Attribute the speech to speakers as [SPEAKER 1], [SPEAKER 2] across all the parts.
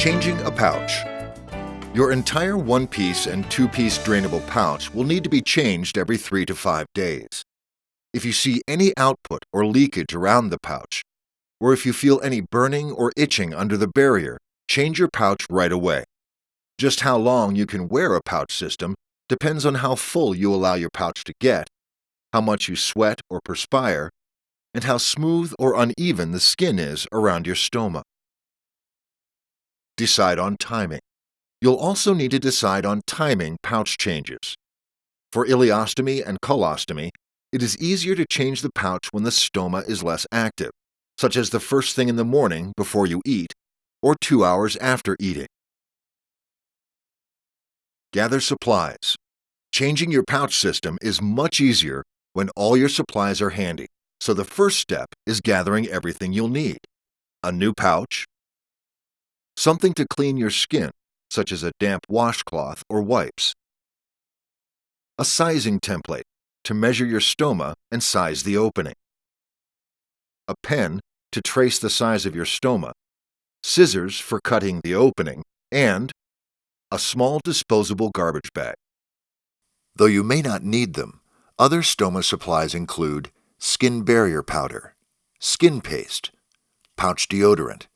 [SPEAKER 1] Changing a pouch. Your entire one-piece and two-piece drainable pouch will need to be changed every three to five days. If you see any output or leakage around the pouch, or if you feel any burning or itching under the barrier, change your pouch right away. Just how long you can wear a pouch system depends on how full you allow your pouch to get, how much you sweat or perspire, and how smooth or uneven the skin is around your stoma. Decide on timing. You'll also need to decide on timing pouch changes. For ileostomy and colostomy, it is easier to change the pouch when the stoma is less active, such as the first thing in the morning before you eat or two hours after eating. Gather supplies. Changing your pouch system is much easier when all your supplies are handy, so the first step is gathering everything you'll need. A new pouch, something to clean your skin, such as a damp washcloth or wipes, a sizing template to measure your stoma and size the opening, a pen to trace the size of your stoma, scissors for cutting the opening, and a small disposable garbage bag. Though you may not need them, other stoma supplies include skin barrier powder, skin paste, pouch deodorant,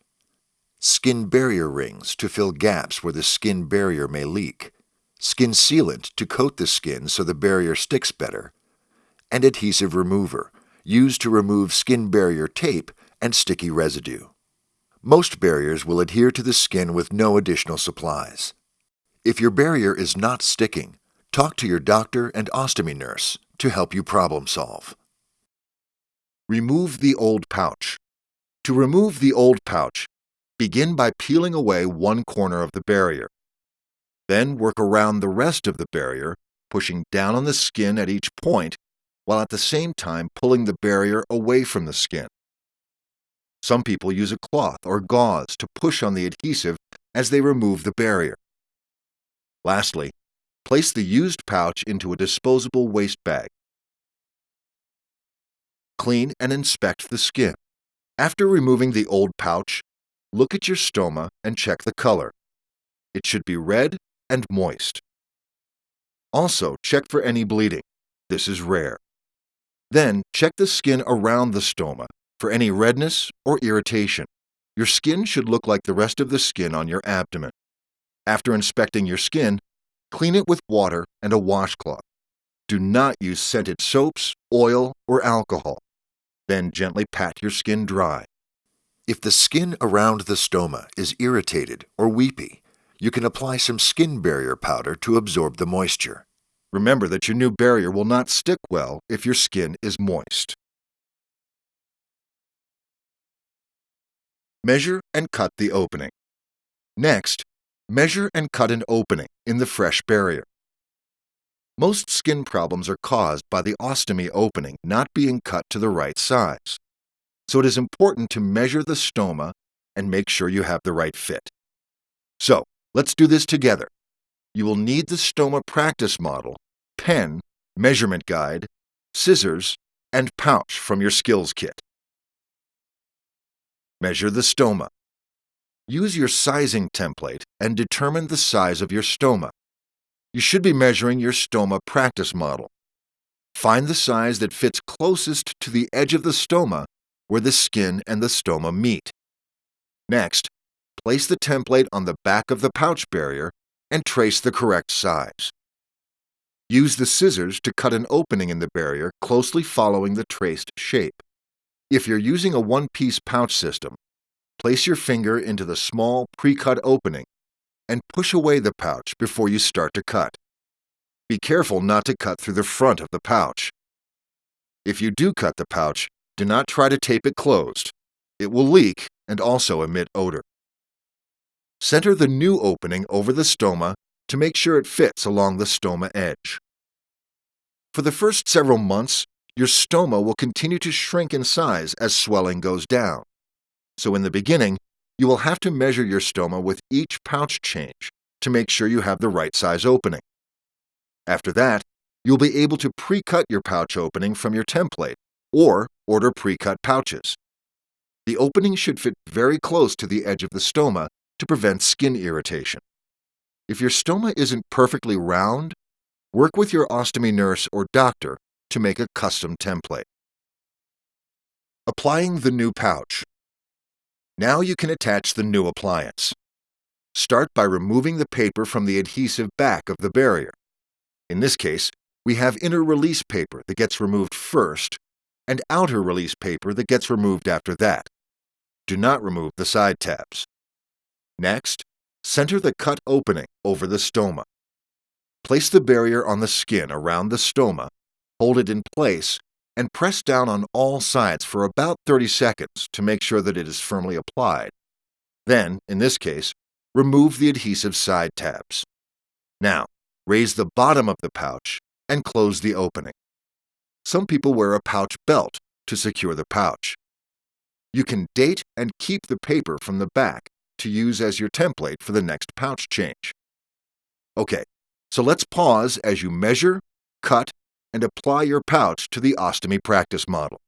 [SPEAKER 1] skin barrier rings to fill gaps where the skin barrier may leak, skin sealant to coat the skin so the barrier sticks better, and adhesive remover used to remove skin barrier tape and sticky residue. Most barriers will adhere to the skin with no additional supplies. If your barrier is not sticking, talk to your doctor and ostomy nurse to help you problem solve. Remove the old pouch. To remove the old pouch, begin by peeling away one corner of the barrier. Then work around the rest of the barrier, pushing down on the skin at each point, while at the same time pulling the barrier away from the skin. Some people use a cloth or gauze to push on the adhesive as they remove the barrier. Lastly, place the used pouch into a disposable waste bag. Clean and inspect the skin. After removing the old pouch, look at your stoma and check the color. It should be red and moist. Also, check for any bleeding. This is rare. Then, check the skin around the stoma for any redness or irritation. Your skin should look like the rest of the skin on your abdomen. After inspecting your skin, clean it with water and a washcloth. Do not use scented soaps, oil, or alcohol. Then gently pat your skin dry. If the skin around the stoma is irritated or weepy, you can apply some skin barrier powder to absorb the moisture. Remember that your new barrier will not stick well if your skin is moist. Measure and cut the opening. Next, measure and cut an opening in the fresh barrier. Most skin problems are caused by the ostomy opening not being cut to the right size. So it is important to measure the stoma and make sure you have the right fit. So, let's do this together. You will need the stoma practice model, pen, measurement guide, scissors, and pouch from your skills kit. Measure the stoma. Use your sizing template and determine the size of your stoma. You should be measuring your stoma practice model. Find the size that fits closest to the edge of the stoma where the skin and the stoma meet. Next, place the template on the back of the pouch barrier and trace the correct size. Use the scissors to cut an opening in the barrier closely following the traced shape. If you're using a one-piece pouch system, place your finger into the small pre-cut opening and push away the pouch before you start to cut. Be careful not to cut through the front of the pouch. If you do cut the pouch, do not try to tape it closed. It will leak and also emit odor. Center the new opening over the stoma to make sure it fits along the stoma edge. For the first several months, your stoma will continue to shrink in size as swelling goes down. So in the beginning, you will have to measure your stoma with each pouch change to make sure you have the right size opening. After that, you'll be able to pre-cut your pouch opening from your template or order pre-cut pouches. The opening should fit very close to the edge of the stoma to prevent skin irritation. If your stoma isn't perfectly round, work with your ostomy nurse or doctor to make a custom template. Applying the new pouch. Now you can attach the new appliance. Start by removing the paper from the adhesive back of the barrier. In this case, we have inner release paper that gets removed first and outer release paper that gets removed after that. Do not remove the side tabs. Next, center the cut opening over the stoma. Place the barrier on the skin around the stoma, hold it in place, and press down on all sides for about 30 seconds to make sure that it is firmly applied. Then, in this case, remove the adhesive side tabs. Now, raise the bottom of the pouch and close the opening. Some people wear a pouch belt to secure the pouch. You can date and keep the paper from the back to use as your template for the next pouch change. Okay, so let's pause as you measure, cut, and apply your pouch to the ostomy practice model.